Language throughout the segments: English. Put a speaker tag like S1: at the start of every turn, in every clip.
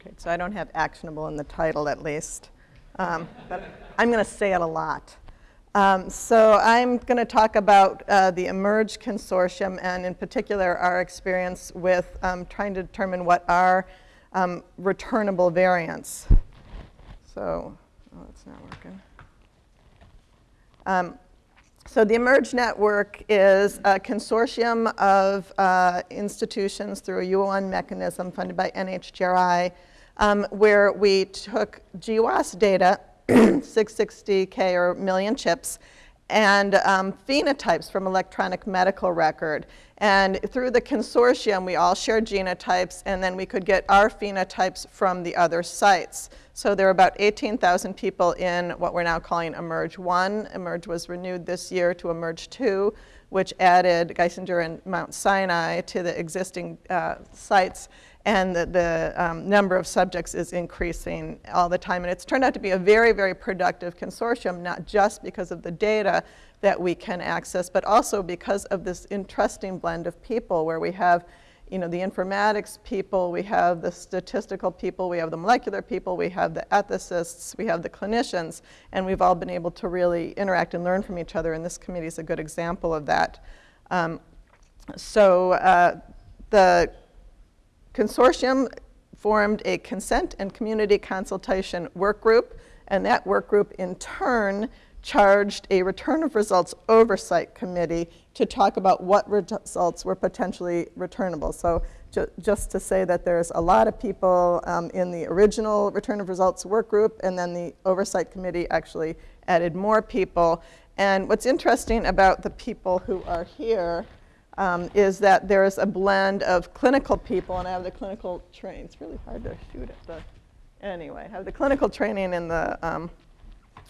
S1: Okay, so I don't have actionable in the title at least, um, but I'm going to say it a lot. Um, so I'm going to talk about uh, the eMERGE Consortium and in particular our experience with um, trying to determine what are um, returnable variants. So, oh, not working. So the eMERGE network is a consortium of uh, institutions through a UN mechanism funded by NHGRI um, where we took GWAS data, 660K or million chips, and um, phenotypes from electronic medical record. And through the consortium, we all shared genotypes, and then we could get our phenotypes from the other sites. So there are about 18,000 people in what we're now calling eMERGE 1. eMERGE was renewed this year to eMERGE 2, which added Geisinger and Mount Sinai to the existing uh, sites and the, the um, number of subjects is increasing all the time. And it's turned out to be a very, very productive consortium, not just because of the data that we can access, but also because of this interesting blend of people where we have you know, the informatics people, we have the statistical people, we have the molecular people, we have the ethicists, we have the clinicians, and we've all been able to really interact and learn from each other, and this committee is a good example of that. Um, so uh, the consortium formed a consent and community consultation work group, and that work group in turn charged a return of results oversight committee to talk about what results were potentially returnable. So ju just to say that there's a lot of people um, in the original return of results work group, and then the oversight committee actually added more people. And what's interesting about the people who are here um, is that there's a blend of clinical people, and I have the clinical training. It's really hard to shoot at the, anyway, I have the clinical training in the um,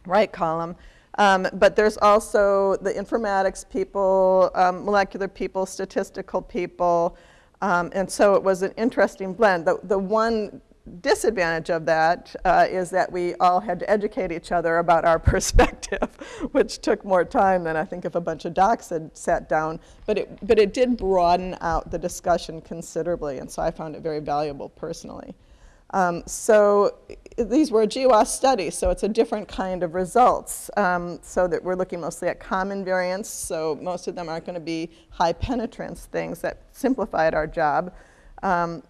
S1: right column. Um, but there's also the informatics people, um, molecular people, statistical people, um, and so it was an interesting blend. The, the one disadvantage of that uh, is that we all had to educate each other about our perspective, which took more time than I think if a bunch of docs had sat down. But it, but it did broaden out the discussion considerably, and so I found it very valuable personally. Um, so these were GWAS studies, so it's a different kind of results. Um, so that we're looking mostly at common variants, so most of them aren't going to be high penetrance things that simplified our job. Um,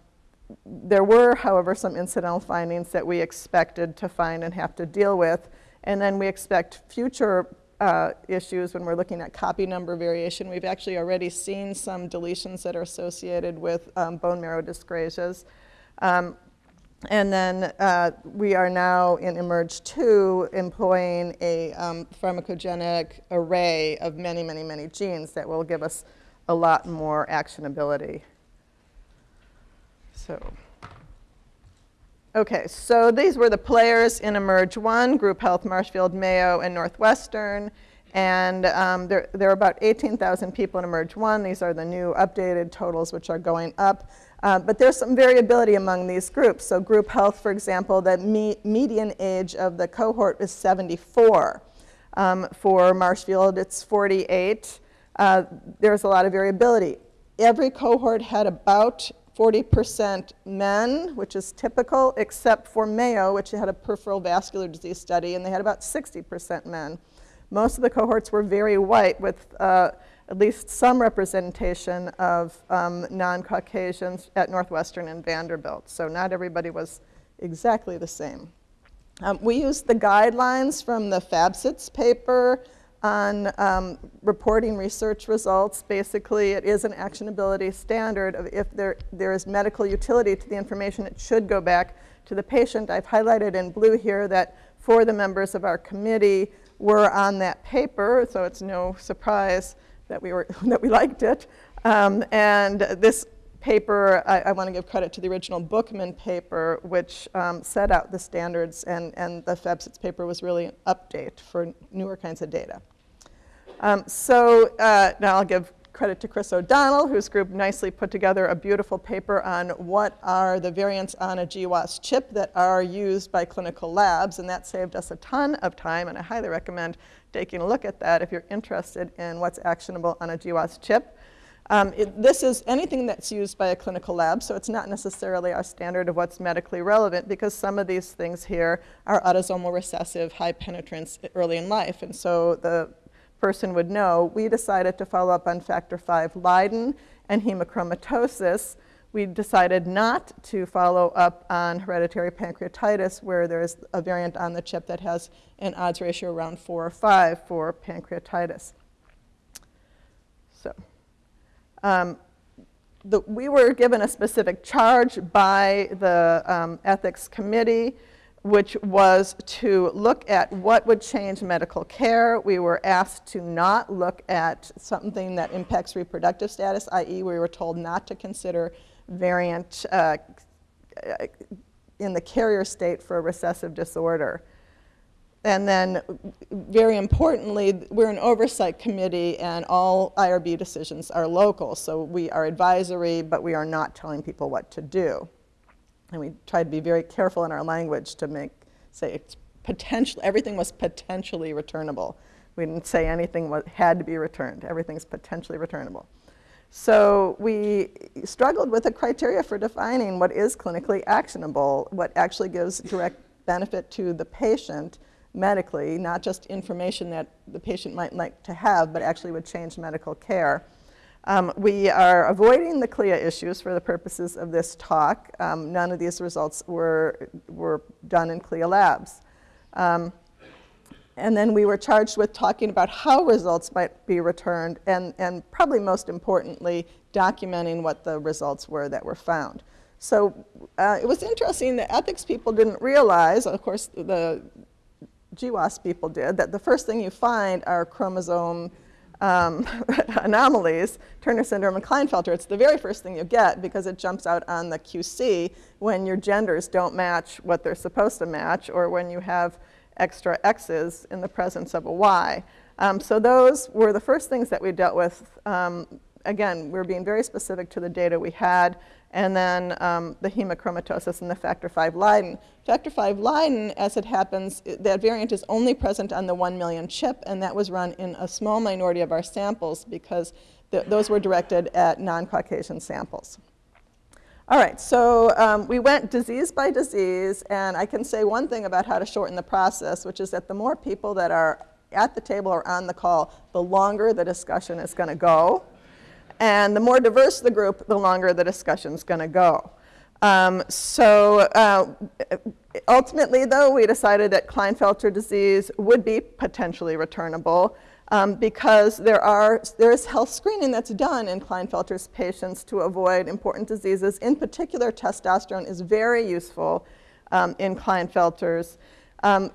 S1: there were, however, some incidental findings that we expected to find and have to deal with. And then we expect future uh, issues when we're looking at copy number variation. We've actually already seen some deletions that are associated with um, bone marrow dyscrasias. Um, and then uh, we are now in eMERGE 2 employing a um, pharmacogenic array of many, many, many genes that will give us a lot more actionability. So, okay, so these were the players in eMERGE 1, Group Health, Marshfield, Mayo, and Northwestern. And um, there, there are about 18,000 people in eMERGE 1. These are the new updated totals, which are going up. Uh, but there's some variability among these groups. So group health, for example, the me median age of the cohort is 74. Um, for Marshfield, it's 48. Uh, there's a lot of variability. Every cohort had about 40% men, which is typical, except for Mayo, which had a peripheral vascular disease study, and they had about 60% men. Most of the cohorts were very white with uh, at least some representation of um, non-Caucasians at Northwestern and Vanderbilt. So not everybody was exactly the same. Um, we used the guidelines from the Fabsitz paper on um, reporting research results. Basically, it is an actionability standard of if there, there is medical utility to the information, it should go back to the patient. I've highlighted in blue here that four of the members of our committee were on that paper, so it's no surprise that we, were, that we liked it. Um, and this paper, I, I want to give credit to the original Bookman paper, which um, set out the standards, and, and the Fabsitz paper was really an update for newer kinds of data. Um, so uh, now I'll give credit to Chris O'Donnell, whose group nicely put together a beautiful paper on what are the variants on a GWAS chip that are used by clinical labs, and that saved us a ton of time, and I highly recommend taking a look at that if you're interested in what's actionable on a GWAS chip. Um, it, this is anything that's used by a clinical lab, so it's not necessarily our standard of what's medically relevant because some of these things here are autosomal recessive, high penetrance early in life. And so the person would know. We decided to follow up on factor V Leiden and hemochromatosis. We decided not to follow up on hereditary pancreatitis where there's a variant on the chip that has an odds ratio around 4 or 5 for pancreatitis. So um, the, we were given a specific charge by the um, ethics committee which was to look at what would change medical care. We were asked to not look at something that impacts reproductive status, i.e. we were told not to consider variant uh, in the carrier state for a recessive disorder. And then, very importantly, we're an oversight committee and all IRB decisions are local. So we are advisory, but we are not telling people what to do. And we tried to be very careful in our language to make, say, it's potential, everything was potentially returnable. We didn't say anything was, had to be returned. Everything's potentially returnable. So we struggled with the criteria for defining what is clinically actionable, what actually gives direct benefit to the patient medically, not just information that the patient might like to have, but actually would change medical care. Um, we are avoiding the CLIA issues for the purposes of this talk. Um, none of these results were, were done in CLIA labs. Um, and then we were charged with talking about how results might be returned and, and probably most importantly, documenting what the results were that were found. So uh, it was interesting that ethics people didn't realize, of course the GWAS people did, that the first thing you find are chromosome um, anomalies, Turner syndrome and Klinefelter, it's the very first thing you get because it jumps out on the QC when your genders don't match what they're supposed to match or when you have extra X's in the presence of a Y. Um, so those were the first things that we dealt with. Um, again, we were being very specific to the data we had and then um, the hemochromatosis and the factor V Leiden. Factor V Leiden, as it happens, that variant is only present on the 1 million chip, and that was run in a small minority of our samples because th those were directed at non-Caucasian samples. All right, so um, we went disease by disease, and I can say one thing about how to shorten the process, which is that the more people that are at the table or on the call, the longer the discussion is going to go. And the more diverse the group, the longer the discussion's going to go. Um, so uh, ultimately, though, we decided that Klinefelter disease would be potentially returnable um, because there, are, there is health screening that's done in Klinefelter's patients to avoid important diseases. In particular, testosterone is very useful um, in Klinefelter's. Um,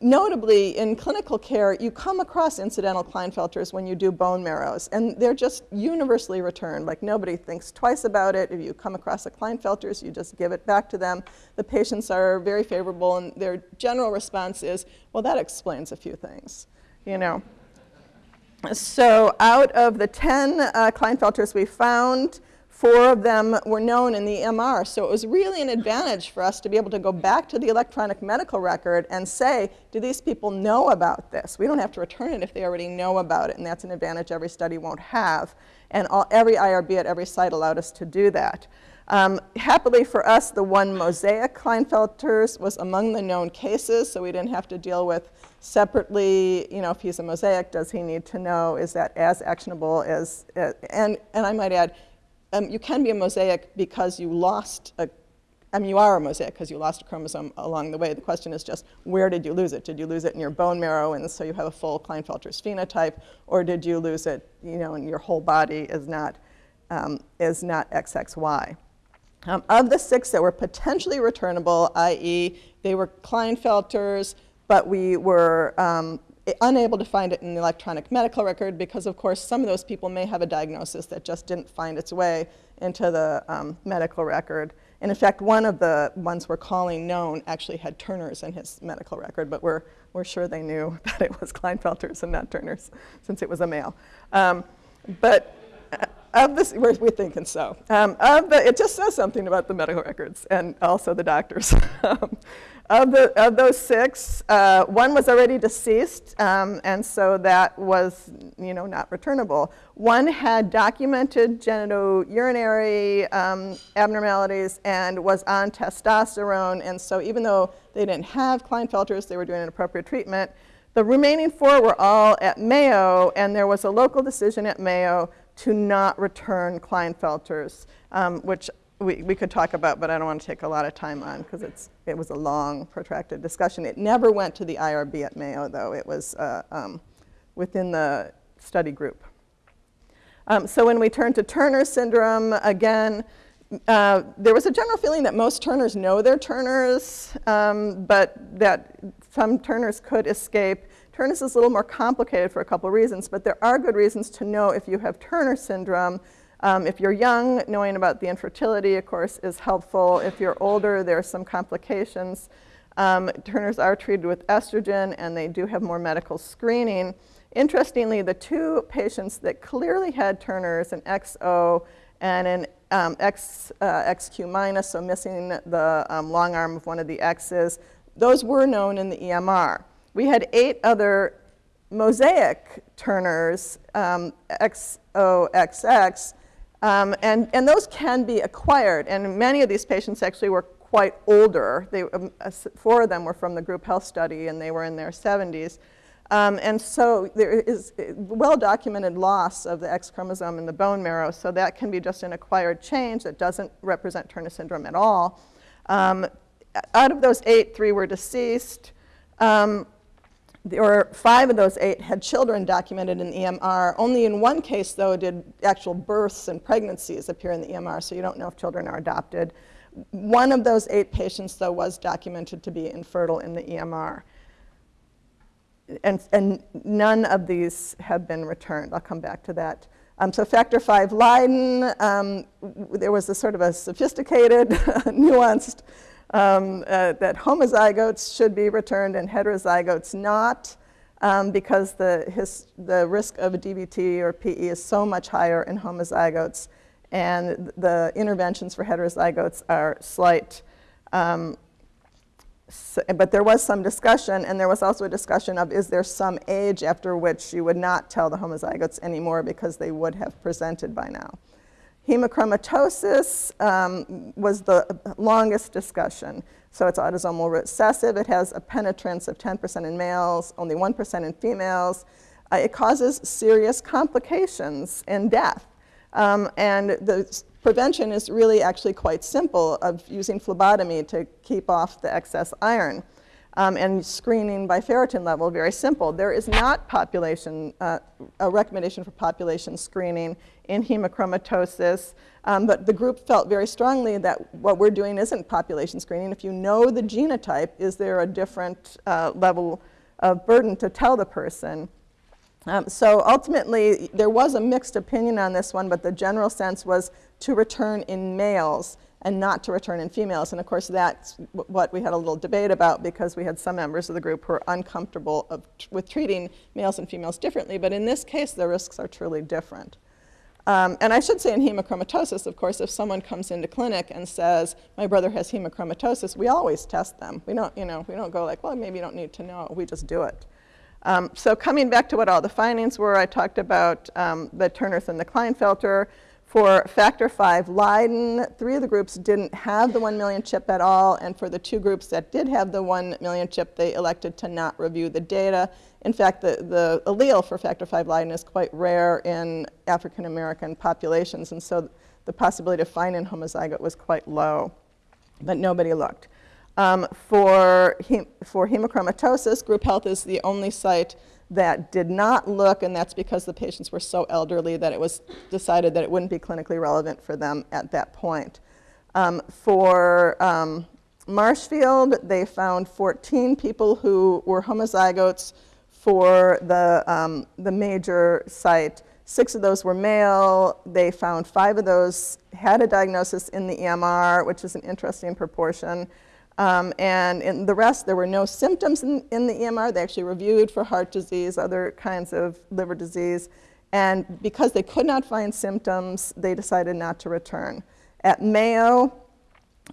S1: notably, in clinical care, you come across incidental Klinefelters when you do bone marrows, and they're just universally returned. Like nobody thinks twice about it. If you come across a Klinefelters, you just give it back to them. The patients are very favorable, and their general response is, well, that explains a few things, you know. So out of the 10 uh, Klinefelters we found, Four of them were known in the EMR, so it was really an advantage for us to be able to go back to the electronic medical record and say, do these people know about this? We don't have to return it if they already know about it, and that's an advantage every study won't have. And all, every IRB at every site allowed us to do that. Um, happily for us, the one mosaic Klinefelters was among the known cases, so we didn't have to deal with separately, you know, if he's a mosaic, does he need to know, is that as actionable as, uh, and, and I might add, um, you can be a mosaic because you lost a, I mean, you are a mosaic because you lost a chromosome along the way. The question is just, where did you lose it? Did you lose it in your bone marrow and so you have a full Klinefelter's phenotype, or did you lose it, you know, and your whole body is not, um, is not XXY? Um, of the six that were potentially returnable, i.e. they were Klinefelters, but we were um, unable to find it in the electronic medical record because, of course, some of those people may have a diagnosis that just didn't find its way into the um, medical record. And in fact, one of the ones we're calling known actually had Turner's in his medical record, but we're, we're sure they knew that it was Klinefelter's and not Turner's since it was a male. Um, but of this, we're, we're thinking so. Um, of the, it just says something about the medical records and also the doctors. Um, of, the, of those six, uh, one was already deceased, um, and so that was, you know, not returnable. One had documented genitourinary um, abnormalities and was on testosterone, and so even though they didn't have Klinefelters, they were doing an appropriate treatment. The remaining four were all at Mayo, and there was a local decision at Mayo to not return Klinefelters, um, which we, we could talk about, but I don't want to take a lot of time on because it was a long, protracted discussion. It never went to the IRB at Mayo, though. It was uh, um, within the study group. Um, so when we turn to Turner syndrome, again, uh, there was a general feeling that most Turners know their Turners, um, but that some Turners could escape. Turner's is a little more complicated for a couple reasons, but there are good reasons to know if you have Turner syndrome um, if you're young, knowing about the infertility, of course, is helpful. If you're older, there are some complications. Um, Turners are treated with estrogen, and they do have more medical screening. Interestingly, the two patients that clearly had Turners, an XO and an um, X, uh, XQ minus, so missing the um, long arm of one of the X's, those were known in the EMR. We had eight other mosaic Turners, um, XOXX, um, and, and those can be acquired. And many of these patients actually were quite older. They, um, four of them were from the group health study, and they were in their 70s. Um, and so there is well-documented loss of the X chromosome in the bone marrow, so that can be just an acquired change that doesn't represent Turner syndrome at all. Um, out of those eight, three were deceased. Um, there were five of those eight had children documented in the EMR. Only in one case, though, did actual births and pregnancies appear in the EMR, so you don't know if children are adopted. One of those eight patients, though, was documented to be infertile in the EMR. And, and none of these have been returned. I'll come back to that. Um, so factor V Leiden, um, there was a sort of a sophisticated, nuanced um, uh, that homozygotes should be returned and heterozygotes not um, because the, his, the risk of a DVT or PE is so much higher in homozygotes and the interventions for heterozygotes are slight. Um, so, but there was some discussion, and there was also a discussion of is there some age after which you would not tell the homozygotes anymore because they would have presented by now. Hemochromatosis um, was the longest discussion. So it's autosomal recessive. It has a penetrance of 10% in males, only 1% in females. Uh, it causes serious complications and death. Um, and the prevention is really actually quite simple of using phlebotomy to keep off the excess iron um, and screening by ferritin level, very simple. There is not population, uh, a recommendation for population screening in hemochromatosis, um, but the group felt very strongly that what we're doing isn't population screening. If you know the genotype, is there a different uh, level of burden to tell the person? Um, so ultimately, there was a mixed opinion on this one, but the general sense was to return in males and not to return in females. And of course, that's what we had a little debate about because we had some members of the group who were uncomfortable of, with treating males and females differently. But in this case, the risks are truly different. Um, and I should say in hemochromatosis, of course, if someone comes into clinic and says, my brother has hemochromatosis, we always test them. We don't, you know, we don't go like, well, maybe you don't need to know. We just do it. Um, so coming back to what all the findings were, I talked about um, the Turners and the Klinefelter. For factor V Leiden, three of the groups didn't have the 1 million chip at all, and for the two groups that did have the 1 million chip, they elected to not review the data. In fact, the, the allele for factor V Leiden is quite rare in African American populations, and so the possibility of finding homozygote was quite low, but nobody looked. Um, for, hem for hemochromatosis, group health is the only site that did not look, and that's because the patients were so elderly that it was decided that it wouldn't be clinically relevant for them at that point. Um, for um, Marshfield, they found 14 people who were homozygotes for the, um, the major site. Six of those were male. They found five of those had a diagnosis in the EMR, which is an interesting proportion. Um, and in the rest, there were no symptoms in, in, the EMR. They actually reviewed for heart disease, other kinds of liver disease. And because they could not find symptoms, they decided not to return. At Mayo,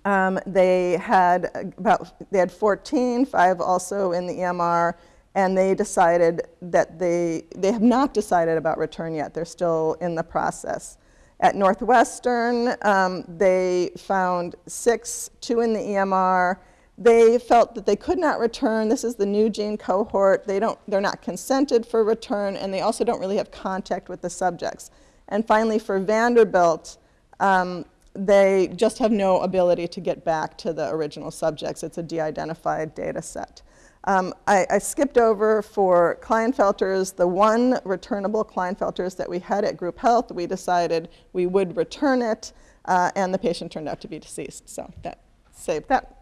S1: um, they had about they had 14, five also in the EMR, and they decided that they they have not decided about return yet. They're still in the process. At Northwestern, um, they found six, two in the EMR. They felt that they could not return. This is the NUgene cohort. They don't, they're not consented for return, and they also don't really have contact with the subjects. And finally, for Vanderbilt, um, they just have no ability to get back to the original subjects. It's a de-identified data set. Um, I, I, skipped over for Klinefelters, the one returnable Klinefelters that we had at Group Health, we decided we would return it, uh, and the patient turned out to be deceased. So that saved that.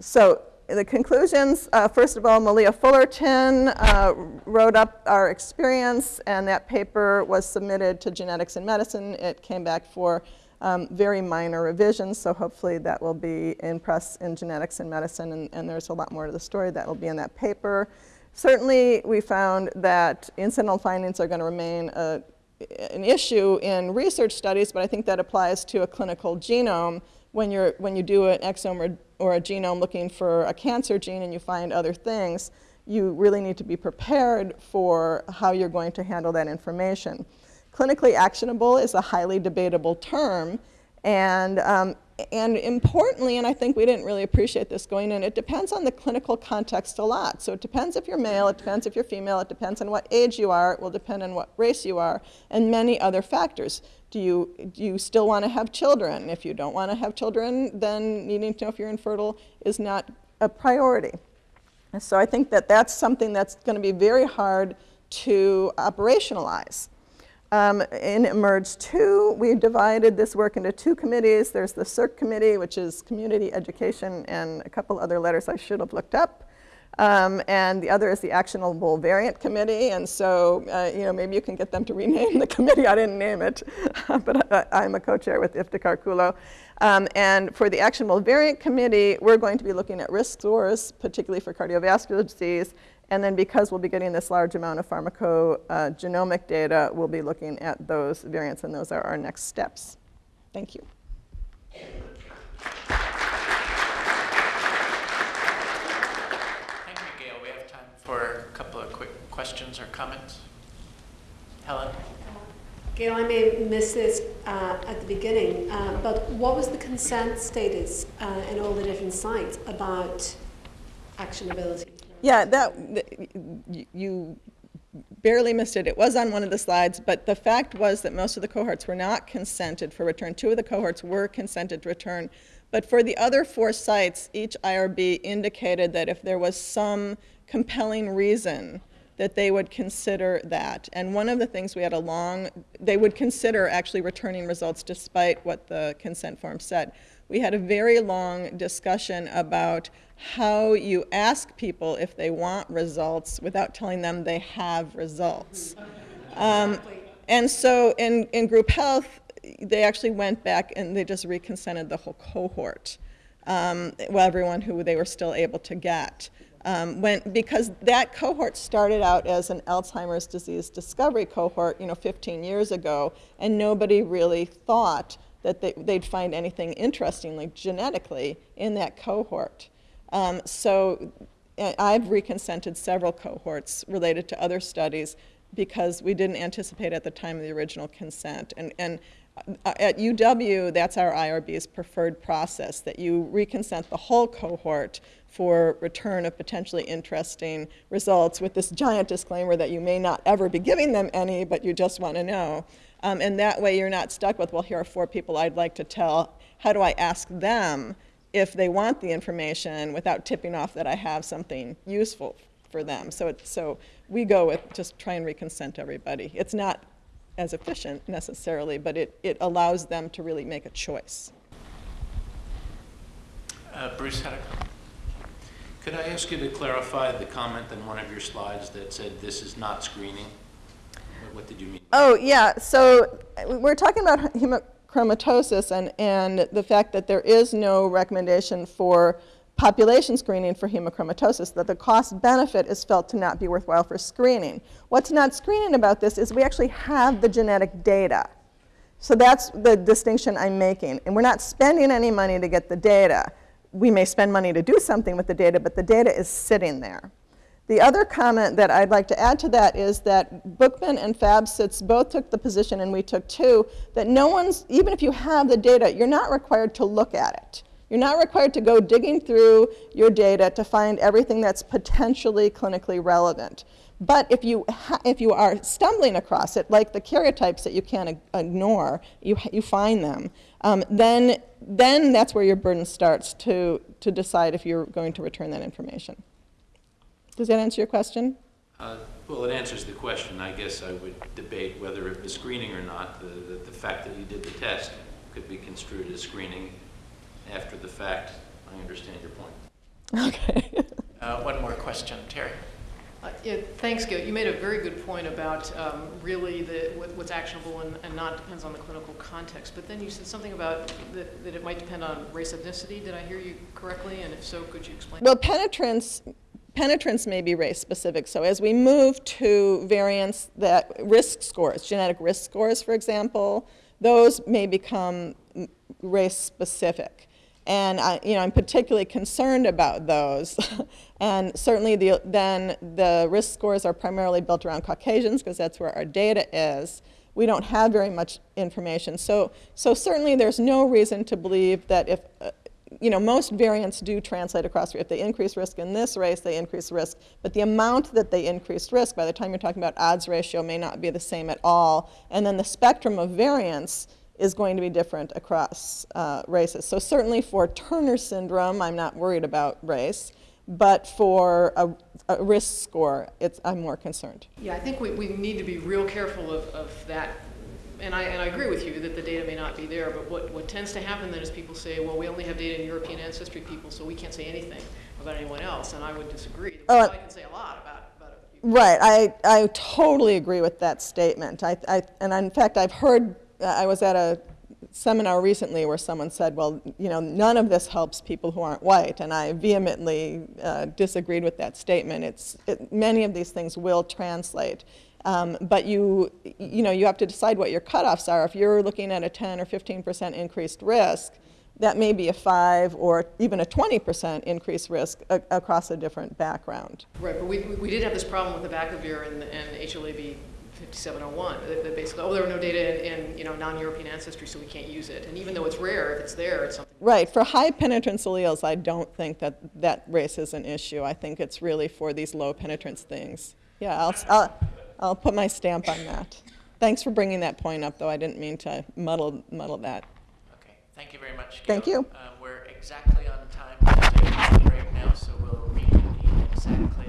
S1: So the conclusions, uh, first of all, Malia Fullerton uh, wrote up our experience, and that paper was submitted to Genetics in Medicine. It came back for um, very minor revisions, so hopefully that will be in press in Genetics in Medicine, and, and there's a lot more to the story that will be in that paper. Certainly, we found that incidental findings are going to remain a, an issue in research studies, but I think that applies to a clinical genome when, you're, when you do an exome or, or a genome looking for a cancer gene and you find other things, you really need to be prepared for how you're going to handle that information. Clinically actionable is a highly debatable term, and, um, and importantly, and I think we didn't really appreciate this going in, it depends on the clinical context a lot. So it depends if you're male, it depends if you're female, it depends on what age you are, it will depend on what race you are, and many other factors. Do you, do you still want to have children? If you don't want to have children, then needing to know if you're infertile is not a priority. And so I think that that's something that's going to be very hard to operationalize. Um, in eMERGE 2, we divided this work into two committees. There's the CERC committee, which is community education, and a couple other letters I should have looked up. Um, and the other is the Actionable Variant Committee. And so, uh, you know, maybe you can get them to rename the committee. I didn't name it, but I, am a co-chair with Iftikhar Kullo. Um, and for the Actionable Variant Committee, we're going to be looking at risk scores, particularly for cardiovascular disease, and then because we'll be getting this large amount of pharmacogenomic data, we'll be looking at those variants, and those are our next steps. Thank you.
S2: Thank you, Gail. We have time for a couple of quick questions or comments. Helen?
S3: Gail, I may miss missed this uh, at the beginning, uh, but what was the consent status uh, in all the different sites about actionability?
S1: Yeah, that, you barely missed it. It was on one of the slides, but the fact was that most of the cohorts were not consented for return. Two of the cohorts were consented to return. But for the other four sites, each IRB indicated that if there was some compelling reason that they would consider that. And one of the things we had a long, they would consider actually returning results despite what the consent form said. We had a very long discussion about how you ask people if they want results without telling them they have results. Um, and so in, in group health, they actually went back and they just reconsented the whole cohort, um, well, everyone who they were still able to get. Um, when, because that cohort started out as an Alzheimer's disease discovery cohort, you know, 15 years ago, and nobody really thought that they, would find anything interestingly genetically in that cohort. Um, so I've reconsented several cohorts related to other studies because we didn't anticipate at the time of the original consent. And, and uh, at UW, that's our IRB's preferred process, that you reconsent the whole cohort for return of potentially interesting results with this giant disclaimer that you may not ever be giving them any, but you just want to know. Um, and that way you're not stuck with, well, here are four people I'd like to tell. How do I ask them if they want the information without tipping off that I have something useful for them. So, so we go with just try and reconsent everybody. It's not as efficient necessarily, but it, it allows them to really make a choice.
S2: Uh, Bruce had a comment.
S4: Could I ask you to clarify the comment in one of your slides that said this is not screening? What did you mean?
S1: Oh, yeah. So we're talking about hemochromatosis and, and the fact that there is no recommendation for population screening for hemochromatosis, that the cost benefit is felt to not be worthwhile for screening. What's not screening about this is we actually have the genetic data. So that's the distinction I'm making. And we're not spending any money to get the data. We may spend money to do something with the data, but the data is sitting there. The other comment that I'd like to add to that is that Bookman and Fabsitz both took the position, and we took too, that no one's, even if you have the data, you're not required to look at it. You're not required to go digging through your data to find everything that's potentially clinically relevant. But if you, if you are stumbling across it, like the karyotypes that you can't ignore, you, you find them, um, then, then that's where your burden starts to, to decide if you're going to return that information. Does that answer your question?
S4: Uh, Well, it answers the question. I guess I would debate whether it was screening or not. The, the- the fact that you did the test could be construed as screening after the fact. I understand your point.
S1: Okay.
S2: Uh, One more question, Terry.
S5: Uh, Yeah, thanks, Gil. You made a very good point about um, really the, what- what's actionable and and not depends on the clinical context. But then you said something about that that it might depend on race ethnicity. Did I hear you correctly? And if so, could you explain?
S1: Well, penetrance, penetrance may be race specific. So as we move to variants that risk scores, genetic risk scores, for example, those may become race specific. And I, you know, I'm particularly concerned about those. and certainly the, then the risk scores are primarily built around Caucasians because that's where our data is. We don't have very much information. So, so certainly there's no reason to believe that if, uh, you know, most variants do translate across. If they increase risk in this race, they increase risk. But the amount that they increase risk, by the time you're talking about odds ratio, may not be the same at all. And then the spectrum of variants is going to be different across uh, races. So certainly for Turner syndrome, I'm not worried about race. But for a, a risk score, it's, I'm more concerned.
S5: Yeah, I think we, we need to be real careful of, of that. And I, and I agree with you that the data may not be there, but what, what tends to happen then is people say, well, we only have data in European ancestry people, so we can't say anything about anyone else. And I would disagree.
S1: Oh,
S5: I can say a lot about, about a few
S1: Right, I, I totally agree with that statement. I, I, and in fact, I've heard, I was at a seminar recently where someone said, well, you know, none of this helps people who aren't white, and I vehemently uh, disagreed with that statement. It's, it, many of these things will translate. Um, but you, you know, you have to decide what your cutoffs are. If you're looking at a 10 or 15% increased risk, that may be a 5 or even a 20% increased risk a- across a different background.
S5: Right, but we, we- did have this problem with the abacavir and, and HLA-B 5701. That basically, oh, there were no data in, in you know non-European ancestry, so we can't use it. And even though it's rare, if it's there, it's something.
S1: Right. For high penetrance alleles, I don't think that that race is an issue. I think it's really for these low penetrance things. Yeah, I'll, I'll, I'll put my stamp on that. Thanks for bringing that point up, though. I didn't mean to muddle, muddle that.
S2: Okay. Thank you very much. Gail.
S1: Thank you.
S2: Um, we're exactly on time right now, so we'll reconvene exactly.